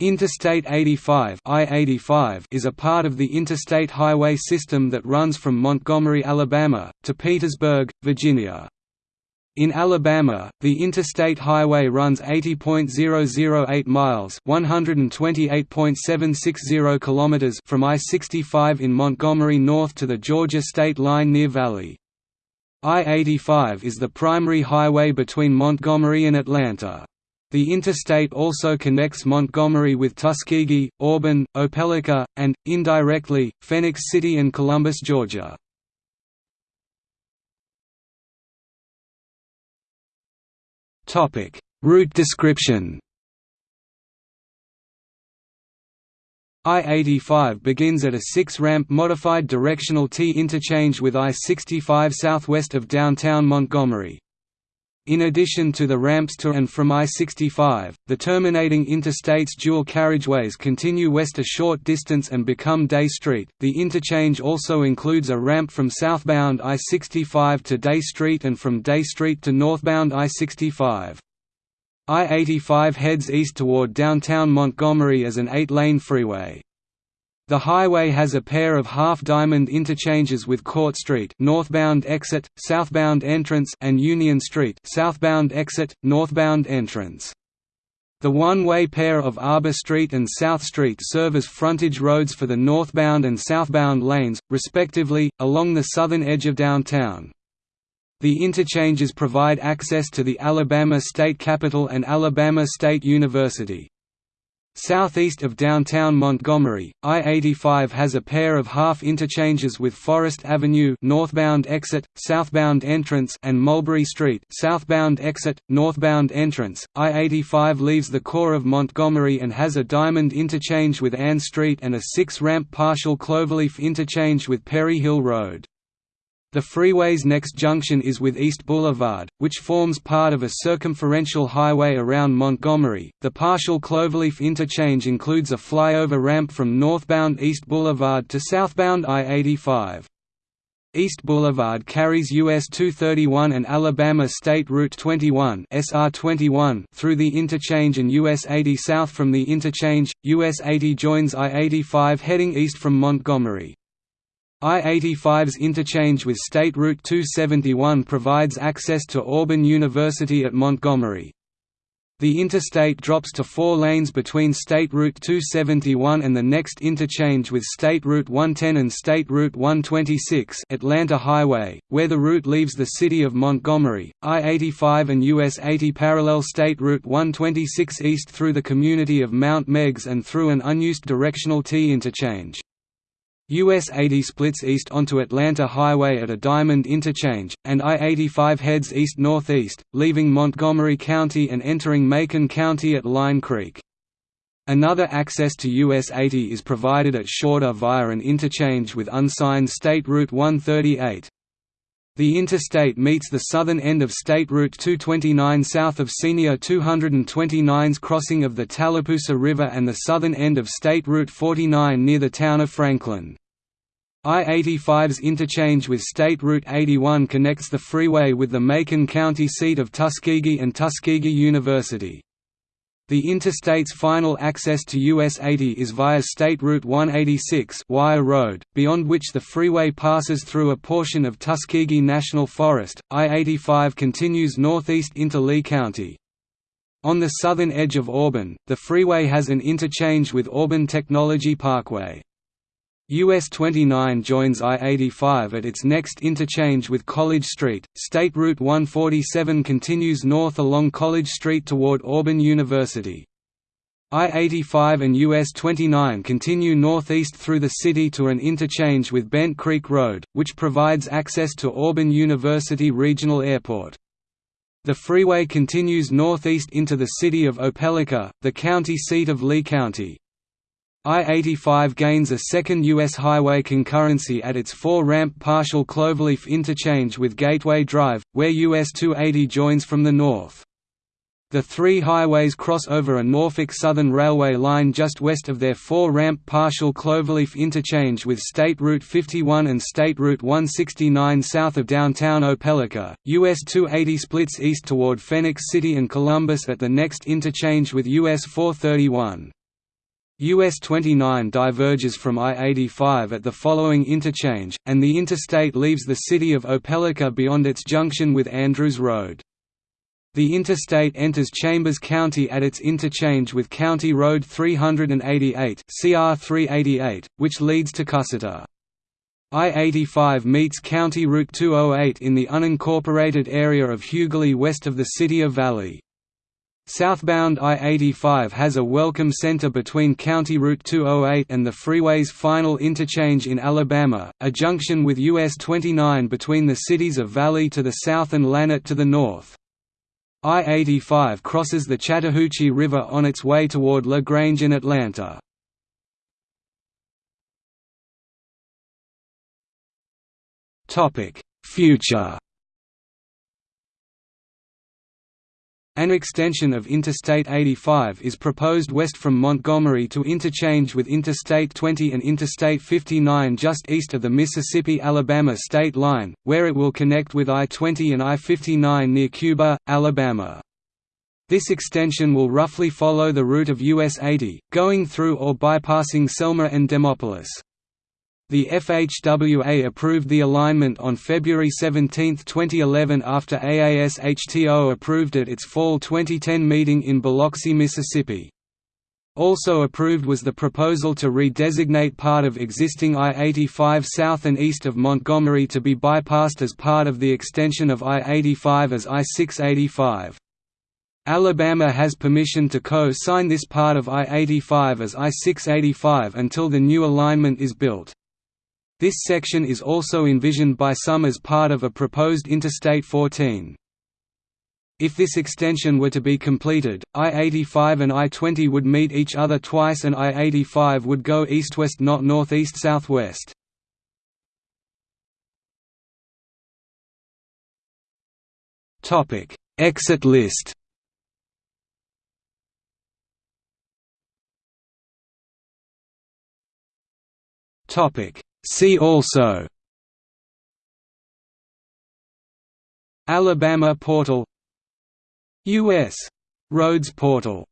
Interstate 85 I-85 is a part of the interstate highway system that runs from Montgomery, Alabama, to Petersburg, Virginia. In Alabama, the interstate highway runs 80.008 miles (128.760 kilometers) from I-65 in Montgomery north to the Georgia state line near Valley. I-85 is the primary highway between Montgomery and Atlanta. The interstate also connects Montgomery with Tuskegee, Auburn, Opelika, and, indirectly, Phenix City and Columbus, Georgia. Route description I-85 begins at a six-ramp modified directional T interchange with I-65 southwest of downtown Montgomery. In addition to the ramps to and from I-65, the terminating interstate's dual carriageways continue west a short distance and become Day Street. The interchange also includes a ramp from southbound I-65 to Day Street and from Day Street to northbound I-65. I-85 heads east toward downtown Montgomery as an eight-lane freeway. The highway has a pair of half-diamond interchanges with Court Street northbound exit, southbound entrance and Union Street southbound exit, northbound entrance. The one-way pair of Arbor Street and South Street serve as frontage roads for the northbound and southbound lanes, respectively, along the southern edge of downtown. The interchanges provide access to the Alabama State Capitol and Alabama State University. Southeast of downtown Montgomery, I-85 has a pair of half interchanges with Forest Avenue northbound exit, southbound entrance and Mulberry Street southbound exit, northbound entrance. I-85 leaves the core of Montgomery and has a diamond interchange with Ann Street and a six-ramp partial cloverleaf interchange with Perry Hill Road. The freeway's next junction is with East Boulevard, which forms part of a circumferential highway around Montgomery. The partial cloverleaf interchange includes a flyover ramp from northbound East Boulevard to southbound I-85. East Boulevard carries US 231 and Alabama State Route 21 SR 21 through the interchange and US 80 south from the interchange. US 80 joins I-85 heading east from Montgomery. I-85's interchange with State Route 271 provides access to Auburn University at Montgomery. The interstate drops to four lanes between State Route 271 and the next interchange with State Route 110 and State Route 126 Atlanta Highway, where the route leaves the city of Montgomery. I-85 and US 80 parallel State Route 126 east through the community of Mount Meigs and through an unused directional T interchange. US 80 splits east onto Atlanta Highway at a Diamond Interchange, and I-85 heads east-northeast, leaving Montgomery County and entering Macon County at Line Creek. Another access to US 80 is provided at Shorter via an interchange with unsigned State Route 138. The interstate meets the southern end of State Route 229 south of Senior 229's crossing of the Tallapoosa River and the southern end of State Route 49 near the town of Franklin. I-85's interchange with State Route 81 connects the freeway with the Macon County seat of Tuskegee and Tuskegee University. The interstate's final access to US 80 is via State Route 186 Wire Road, beyond which the freeway passes through a portion of Tuskegee National Forest. I-85 continues northeast into Lee County. On the southern edge of Auburn, the freeway has an interchange with Auburn Technology Parkway. US 29 joins I-85 at its next interchange with College Street. State Route 147 continues north along College Street toward Auburn University. I-85 and US 29 continue northeast through the city to an interchange with Bent Creek Road, which provides access to Auburn University Regional Airport. The freeway continues northeast into the city of Opelika, the county seat of Lee County. I-85 gains a second U.S. highway concurrency at its four-ramp partial cloverleaf interchange with Gateway Drive, where US 280 joins from the north. The three highways cross over a Norfolk Southern Railway line just west of their four-ramp partial cloverleaf interchange with State Route 51 and State Route 169 south of downtown Opelika. US 280 splits east toward Phenix City and Columbus at the next interchange with US 431. US 29 diverges from I-85 at the following interchange, and the interstate leaves the city of Opelika beyond its junction with Andrews Road. The interstate enters Chambers County at its interchange with County Road 388 CR 388, which leads to Cusseta. I-85 meets County Route 208 in the unincorporated area of Hughley west of the city of Valley. Southbound I-85 has a welcome center between County Route 208 and the freeway's final interchange in Alabama, a junction with US 29 between the cities of Valley to the south and Lanett to the north. I-85 crosses the Chattahoochee River on its way toward La Grange in Atlanta. Future An extension of Interstate 85 is proposed west from Montgomery to interchange with Interstate 20 and Interstate 59 just east of the Mississippi–Alabama state line, where it will connect with I-20 and I-59 near Cuba, Alabama. This extension will roughly follow the route of US 80, going through or bypassing Selma and Demopolis. The FHWA approved the alignment on February 17, 2011 after AASHTO approved at its fall 2010 meeting in Biloxi, Mississippi. Also approved was the proposal to redesignate part of existing I-85 south and east of Montgomery to be bypassed as part of the extension of I-85 as I-685. Alabama has permission to co-sign this part of I-85 as I-685 until the new alignment is built. This section is also envisioned by some as part of a proposed Interstate 14. If this extension were to be completed, I-85 and I-20 would meet each other twice and I-85 would go east-west not northeast-southwest. Exit list Topic See also Alabama portal U.S. Roads portal